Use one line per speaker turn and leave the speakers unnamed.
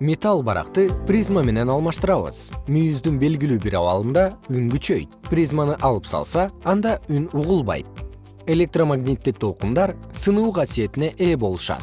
металл баракты призма менен алмаштырабыз. Мүйүздүн белгилүү бир абалында үн күчөйт. Призманы алып салса анда үн угулбайт. Электромагниттик толкундар сынуу касиетине ээ болушат.